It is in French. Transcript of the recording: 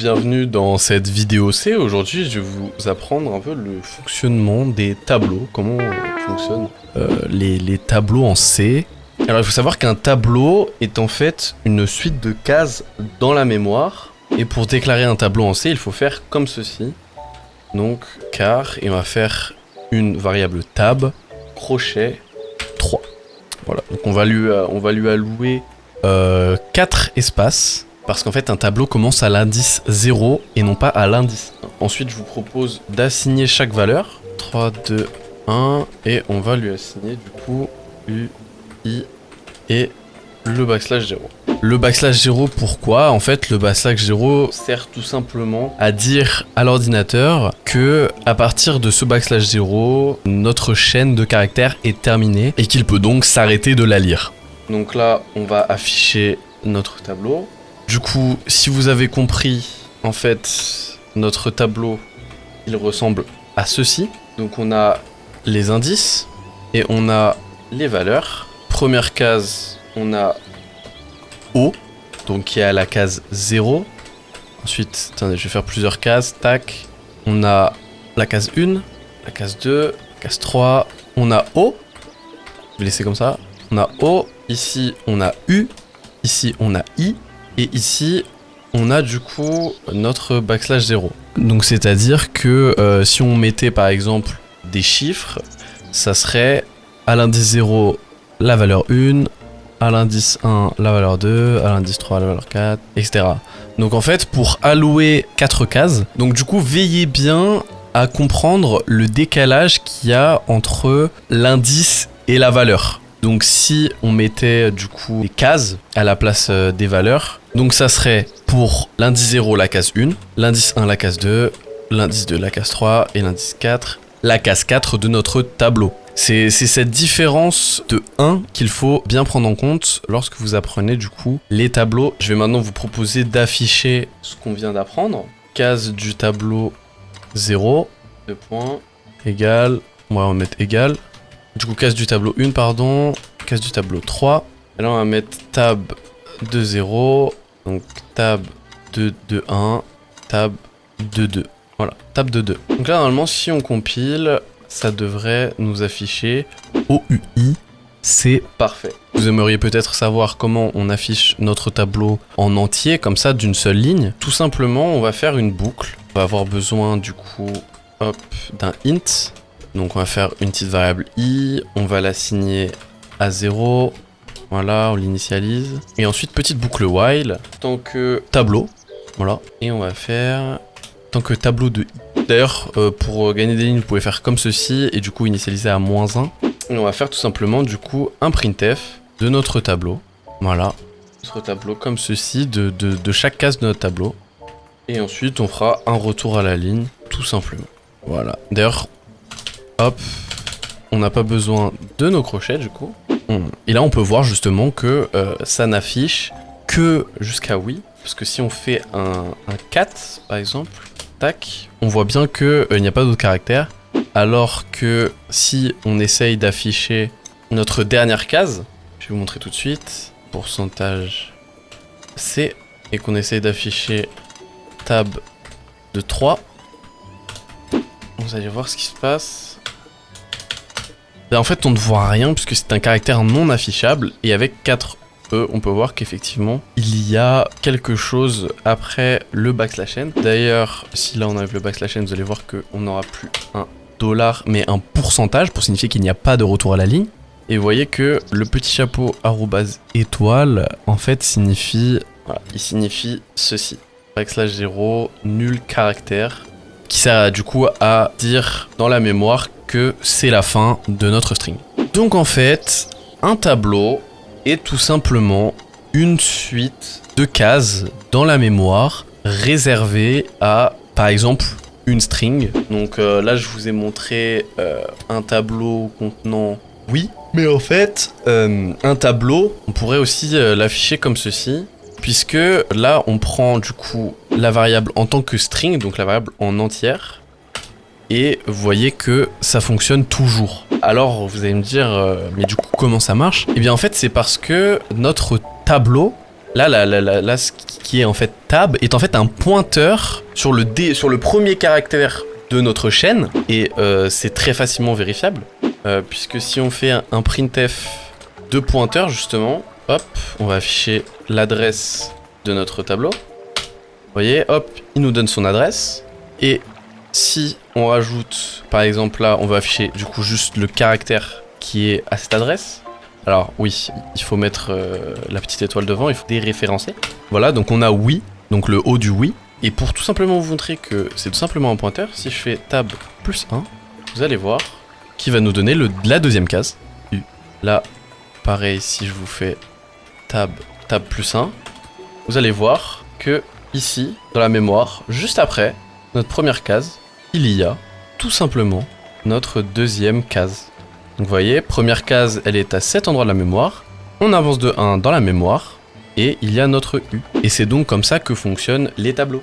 Bienvenue dans cette vidéo C. Aujourd'hui, je vais vous apprendre un peu le fonctionnement des tableaux, comment fonctionnent euh, les, tableaux en C. Alors, il faut savoir qu'un tableau est en fait une suite de cases dans la mémoire. Et pour déclarer un tableau en C, il faut faire comme ceci. Donc, car, et on va faire une variable tab, crochet, 3. Voilà, donc on va lui, euh, allouer euh, 4 espaces. Parce qu'en fait, un tableau commence à l'indice 0 et non pas à l'indice 1. Ensuite, je vous propose d'assigner chaque valeur. 3, 2, 1. Et on va lui assigner du coup U, I et le backslash 0. Le backslash 0, pourquoi? En fait, le backslash 0 sert tout simplement à dire à l'ordinateur que à partir de ce backslash 0, notre chaîne de caractères est terminée et qu'il peut donc s'arrêter de la lire. Donc là, on va afficher notre tableau. Du coup, si vous avez compris, en fait, notre tableau, il ressemble à ceci. Donc on a les indices et on a les valeurs. Première case, on a O, donc qui est à la case 0. Ensuite, attendez, je vais faire plusieurs cases. Tac. On a la case 1, la case 2, la case 3. On a O. Je vais laisser comme ça. On a O. Ici, on a U. Ici, on a I. Et ici, on a du coup notre backslash 0. Donc c'est-à-dire que euh, si on mettait par exemple des chiffres, ça serait à l'indice 0 la valeur 1, à l'indice 1 la valeur 2, à l'indice 3 la valeur 4, etc. Donc en fait pour allouer 4 cases, donc du coup veillez bien à comprendre le décalage qu'il y a entre l'indice et la valeur. Donc si on mettait du coup des cases à la place euh, des valeurs, donc ça serait pour l'indice 0 la case 1, l'indice 1 la case 2, l'indice 2 la case 3 et l'indice 4 la case 4 de notre tableau. C'est cette différence de 1 qu'il faut bien prendre en compte lorsque vous apprenez du coup les tableaux. Je vais maintenant vous proposer d'afficher ce qu'on vient d'apprendre. Case du tableau 0, 2 points, égal, on va mettre égal. Du coup, case du tableau 1, pardon. Case du tableau 3. Et là, on va mettre tab 2, 0. Donc, tab 2, 2, 1. Tab 2, 2. Voilà, tab 2, 2. Donc là, normalement, si on compile, ça devrait nous afficher OUI. C'est parfait. Vous aimeriez peut-être savoir comment on affiche notre tableau en entier, comme ça, d'une seule ligne. Tout simplement, on va faire une boucle. On va avoir besoin, du coup, hop, d'un int. Donc on va faire une petite variable i, on va l'assigner à 0, voilà, on l'initialise. Et ensuite petite boucle while, tant que tableau, voilà. Et on va faire tant que tableau de. D'ailleurs, euh, pour gagner des lignes, vous pouvez faire comme ceci, et du coup initialiser à moins 1. Et on va faire tout simplement du coup un printf de notre tableau, voilà. Notre tableau comme ceci, de, de, de chaque case de notre tableau. Et ensuite on fera un retour à la ligne, tout simplement. Voilà. D'ailleurs, Hop. On n'a pas besoin de nos crochets du coup. Et là on peut voir justement que euh, ça n'affiche que jusqu'à oui. Parce que si on fait un, 4 par exemple, tac, on voit bien qu'il euh, n'y a pas d'autres caractères. Alors que si on essaye d'afficher notre dernière case, je vais vous montrer tout de suite, pourcentage C, et qu'on essaye d'afficher tab de 3, vous allez voir ce qui se passe. Ben, en fait, on ne voit rien puisque c'est un caractère non affichable. Et avec 4 E, on peut voir qu'effectivement, il y a quelque chose après le backslash n. D'ailleurs, si là on enlève le backslash n, vous allez voir qu'on n'aura plus un dollar, mais un pourcentage pour signifier qu'il n'y a pas de retour à la ligne. Et vous voyez que le petit chapeau arrobase étoile, en fait, signifie... Il signifie ceci. Backslash 0, nul caractère, qui sert du coup à dire dans la mémoire que c'est la fin de notre string. Donc en fait, un tableau est tout simplement une suite de cases dans la mémoire réservées à, par exemple, une string. Donc euh, là, je vous ai montré euh, un tableau contenant oui, mais en fait, euh, un tableau, on pourrait aussi l'afficher comme ceci, puisque là, on prend du coup la variable en tant que string, donc la variable en entière, et vous voyez que ça fonctionne toujours. Alors vous allez me dire, euh, mais du coup comment ça marche? Eh bien en fait c'est parce que notre tableau Là, là, là, là, ce qui est en fait tab est en fait un pointeur sur le, sur le premier caractère de notre chaîne et euh, c'est très facilement vérifiable euh, puisque si on fait un, un printf de pointeur justement, hop, on va afficher l'adresse de notre tableau. Vous voyez, hop, il nous donne son adresse et si on rajoute, par exemple là, on va afficher du coup juste le caractère qui est à cette adresse. Alors oui, il faut mettre euh, la petite étoile devant, il faut déréférencer. Voilà, donc on a oui, donc le haut du oui. Et pour tout simplement vous montrer que c'est tout simplement un pointeur, si je fais tab plus 1, vous allez voir qui va nous donner la deuxième case. Là, pareil, si je vous fais tab, tab plus 1, vous allez voir que ici, dans la mémoire, juste après notre première case, il y a tout simplement notre deuxième case. Donc vous voyez, première case, elle est à cet endroit de la mémoire. On avance de 1 dans la mémoire et il y a notre U. Et c'est donc comme ça que fonctionnent les tableaux.